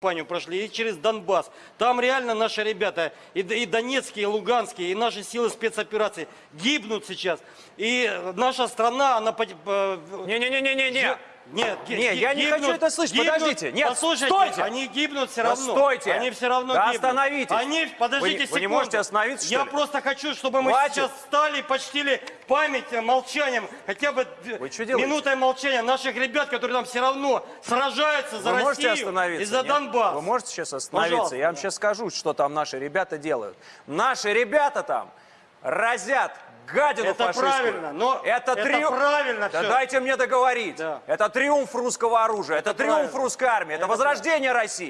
кампанию прошли, и через Донбасс. Там реально наши ребята, и, и донецкие, и луганские, и наши силы спецопераций гибнут сейчас. И наша страна, она... э, Не-не-не-не-не. Нет, ги- Не, ги- я не хочу это слышать, подождите. Нет, послушайте, стойте. они гибнут все Да равно. стойте. Они все равно Да гибнут. остановитесь. Они, подождите Вы секунду. вы не можете остановиться, Я ли? просто хочу, чтобы мы Хватит. сейчас встали и почтили память молчанием, хотя бы минутой молчания наших ребят, которые там все равно сражаются за Вы можете Россию остановиться? и за нет? Донбасс. Вы можете сейчас остановиться? Пожалуйста, Я вам да. сейчас скажу, что там наши ребята делают. Наши ребята там разят гадину Это фашистскую. правильно, но это, это правильно Да всё. дайте мне договорить. Да. Это триумф русского оружия, это, Это триумф правильно. русской армии, это, Это возрождение России.